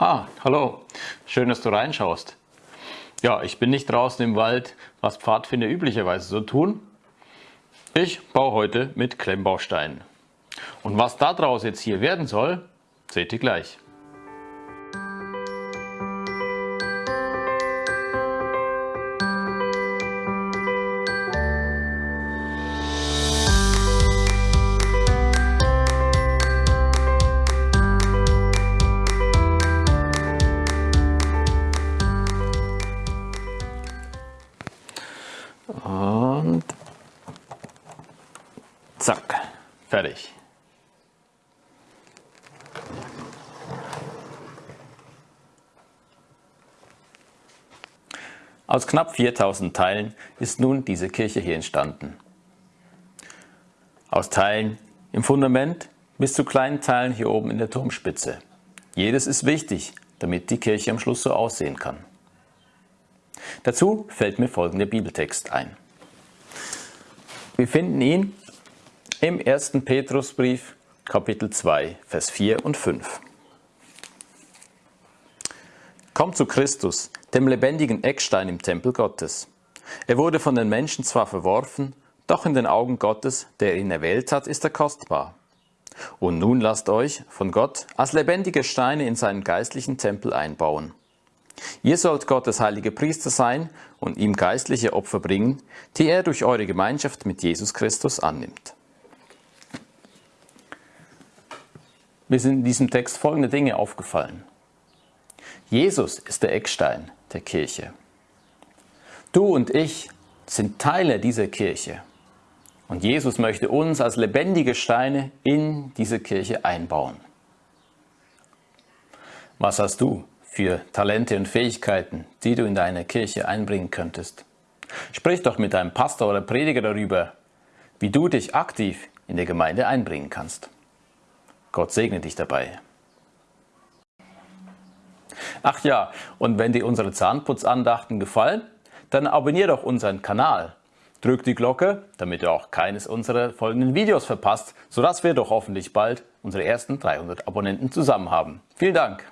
Ah, hallo. Schön, dass du reinschaust. Ja, ich bin nicht draußen im Wald, was Pfadfinder üblicherweise so tun. Ich baue heute mit Klemmbausteinen. Und was daraus jetzt hier werden soll, seht ihr gleich. Und zack, fertig. Aus knapp 4000 Teilen ist nun diese Kirche hier entstanden. Aus Teilen im Fundament bis zu kleinen Teilen hier oben in der Turmspitze. Jedes ist wichtig, damit die Kirche am Schluss so aussehen kann. Dazu fällt mir folgender Bibeltext ein. Wir finden ihn im 1. Petrusbrief, Kapitel 2, Vers 4 und 5. Kommt zu Christus, dem lebendigen Eckstein im Tempel Gottes. Er wurde von den Menschen zwar verworfen, doch in den Augen Gottes, der ihn erwählt hat, ist er kostbar. Und nun lasst euch von Gott als lebendige Steine in seinen geistlichen Tempel einbauen. Ihr sollt Gottes heilige Priester sein und ihm geistliche Opfer bringen, die er durch eure Gemeinschaft mit Jesus Christus annimmt. Mir sind in diesem Text folgende Dinge aufgefallen. Jesus ist der Eckstein der Kirche. Du und ich sind Teile dieser Kirche. Und Jesus möchte uns als lebendige Steine in diese Kirche einbauen. Was hast du für Talente und Fähigkeiten, die du in deine Kirche einbringen könntest. Sprich doch mit deinem Pastor oder Prediger darüber, wie du dich aktiv in der Gemeinde einbringen kannst. Gott segne dich dabei. Ach ja, und wenn dir unsere Zahnputzandachten gefallen, dann abonniere doch unseren Kanal. Drück die Glocke, damit du auch keines unserer folgenden Videos verpasst, sodass wir doch hoffentlich bald unsere ersten 300 Abonnenten zusammen haben. Vielen Dank!